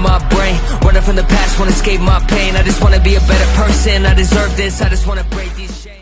my brain. Running from the past, won't escape my pain. I just wanna be a better person, I deserve this I just wanna break these chains.